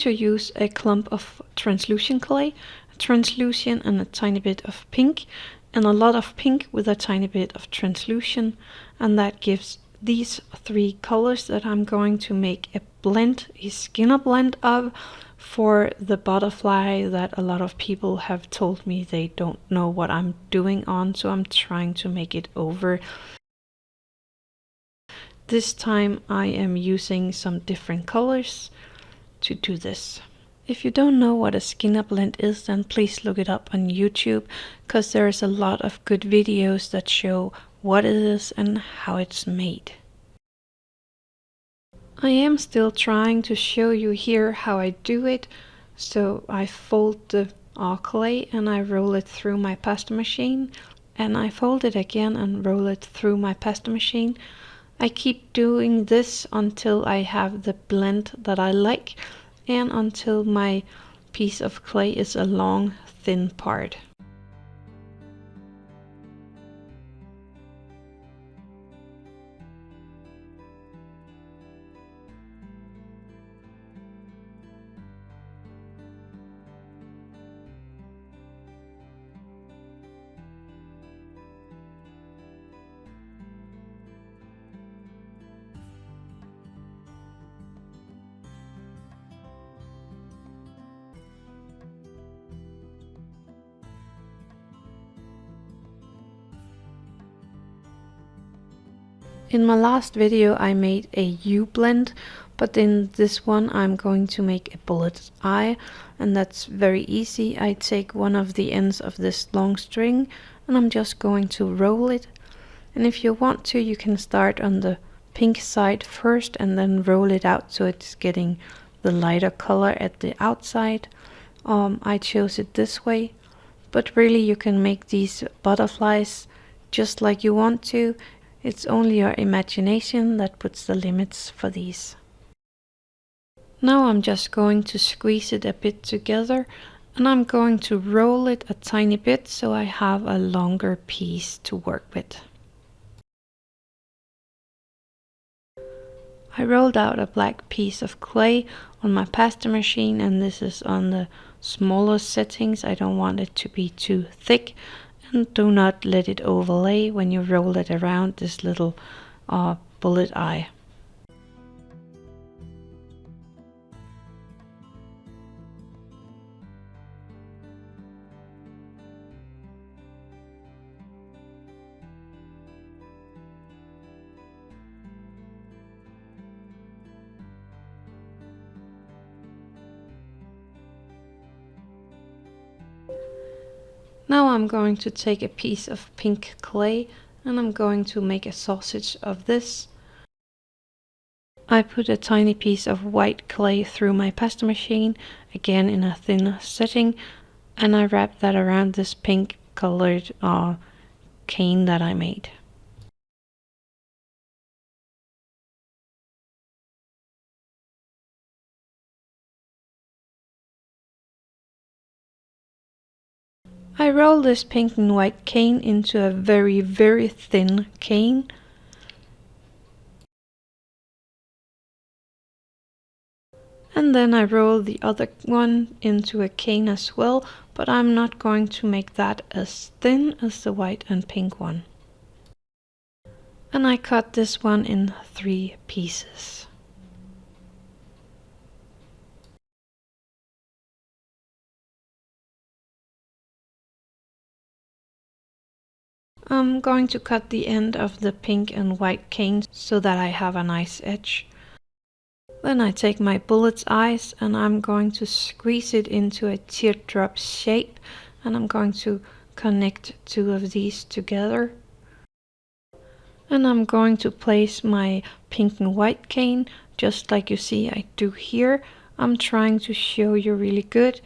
to use a clump of translucent clay, translucent and a tiny bit of pink, and a lot of pink with a tiny bit of translucent, and that gives these three colors that I'm going to make a blend, a skinner blend of for the butterfly that a lot of people have told me they don't know what I'm doing on, so I'm trying to make it over. This time I am using some different colors to do this. If you don't know what a skinner blend is, then please look it up on YouTube, because there's a lot of good videos that show what it is and how it's made. I am still trying to show you here how I do it. So I fold the clay and I roll it through my pasta machine and I fold it again and roll it through my pasta machine. I keep doing this until I have the blend that I like and until my piece of clay is a long thin part. In my last video I made a U blend, but in this one I'm going to make a bullet eye, and that's very easy. I take one of the ends of this long string and I'm just going to roll it. And if you want to, you can start on the pink side first and then roll it out so it's getting the lighter color at the outside. Um, I chose it this way, but really you can make these butterflies just like you want to. It's only your imagination that puts the limits for these. Now I'm just going to squeeze it a bit together and I'm going to roll it a tiny bit so I have a longer piece to work with. I rolled out a black piece of clay on my pasta machine and this is on the smaller settings. I don't want it to be too thick and do not let it overlay when you roll it around this little uh, bullet eye. Now I'm going to take a piece of pink clay and I'm going to make a sausage of this. I put a tiny piece of white clay through my pasta machine, again in a thin setting, and I wrap that around this pink colored uh, cane that I made. I roll this pink and white cane into a very, very thin cane. And then I roll the other one into a cane as well, but I'm not going to make that as thin as the white and pink one. And I cut this one in three pieces. I'm going to cut the end of the pink and white cane so that I have a nice edge. Then I take my bullet's eyes and I'm going to squeeze it into a teardrop shape and I'm going to connect two of these together. And I'm going to place my pink and white cane just like you see I do here. I'm trying to show you really good,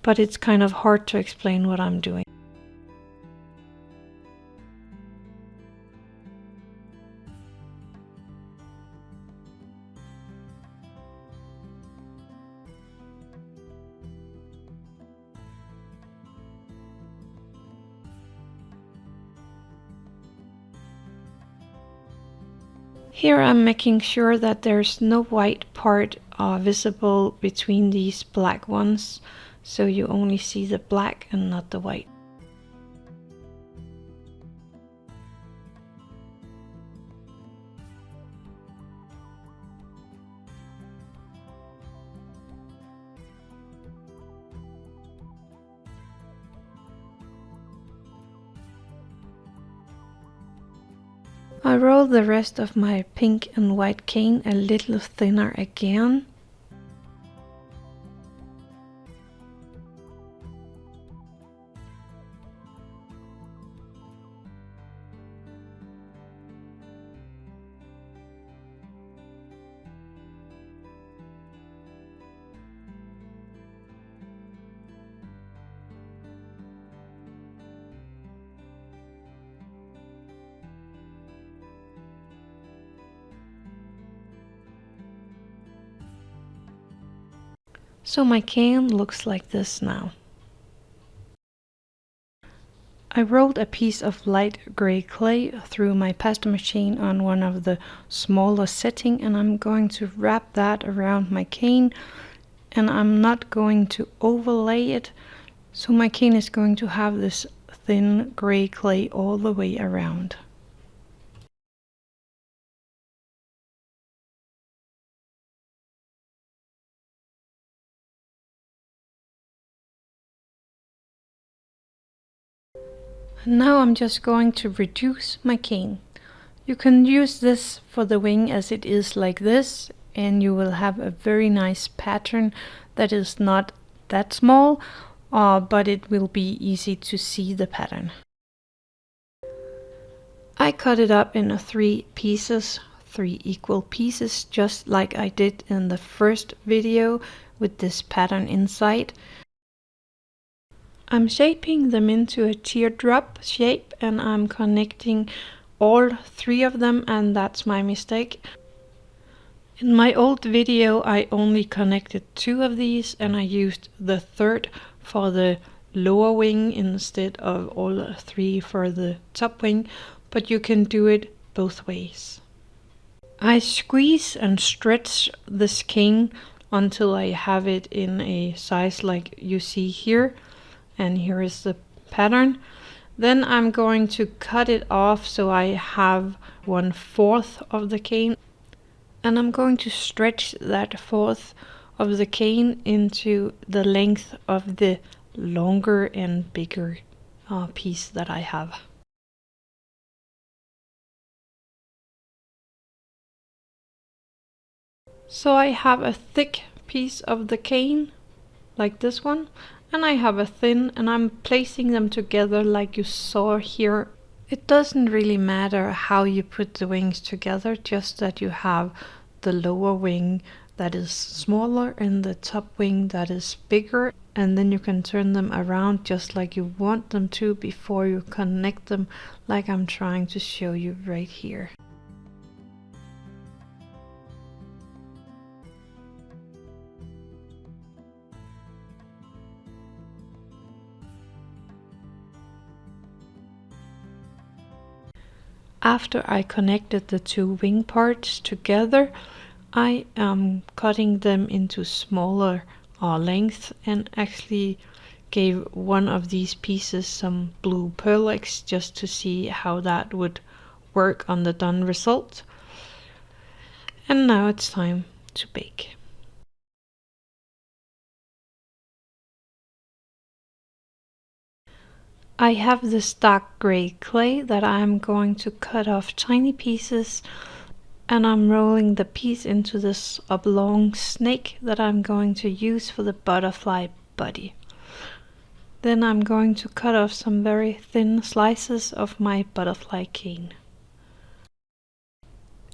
but it's kind of hard to explain what I'm doing. Here I'm making sure that there's no white part are visible between these black ones so you only see the black and not the white. I roll the rest of my pink and white cane a little thinner again So my cane looks like this now. I rolled a piece of light gray clay through my pasta machine on one of the smaller setting and I'm going to wrap that around my cane and I'm not going to overlay it so my cane is going to have this thin gray clay all the way around. Now I'm just going to reduce my cane. You can use this for the wing as it is like this and you will have a very nice pattern that is not that small uh, but it will be easy to see the pattern. I cut it up in three pieces, three equal pieces just like I did in the first video with this pattern inside. I'm shaping them into a teardrop shape and I'm connecting all three of them and that's my mistake. In my old video I only connected two of these and I used the third for the lower wing instead of all three for the top wing, but you can do it both ways. I squeeze and stretch the cane until I have it in a size like you see here and here is the pattern. Then I'm going to cut it off so I have one fourth of the cane and I'm going to stretch that fourth of the cane into the length of the longer and bigger uh, piece that I have. So I have a thick piece of the cane like this one and I have a thin and I'm placing them together like you saw here. It doesn't really matter how you put the wings together, just that you have the lower wing that is smaller and the top wing that is bigger and then you can turn them around just like you want them to before you connect them like I'm trying to show you right here. After I connected the two wing parts together, I am cutting them into smaller uh, lengths and actually gave one of these pieces some blue Pearl just to see how that would work on the done result. And now it's time to bake. I have this dark gray clay that I'm going to cut off tiny pieces and I'm rolling the piece into this oblong snake that I'm going to use for the butterfly body. Then I'm going to cut off some very thin slices of my butterfly cane.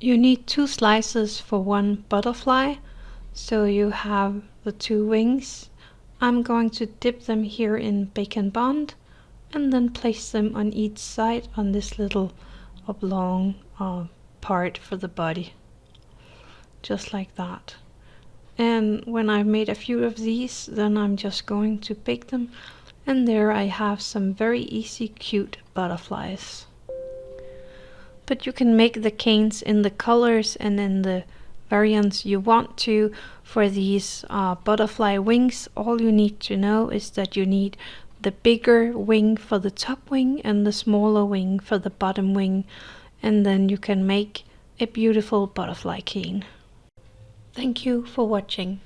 You need two slices for one butterfly, so you have the two wings. I'm going to dip them here in Bake & Bond and then place them on each side on this little oblong uh, part for the body just like that. And when I've made a few of these then I'm just going to bake them and there I have some very easy cute butterflies. But you can make the canes in the colors and in the variants you want to. For these uh, butterfly wings all you need to know is that you need the bigger wing for the top wing and the smaller wing for the bottom wing and then you can make a beautiful butterfly cane. Thank you for watching.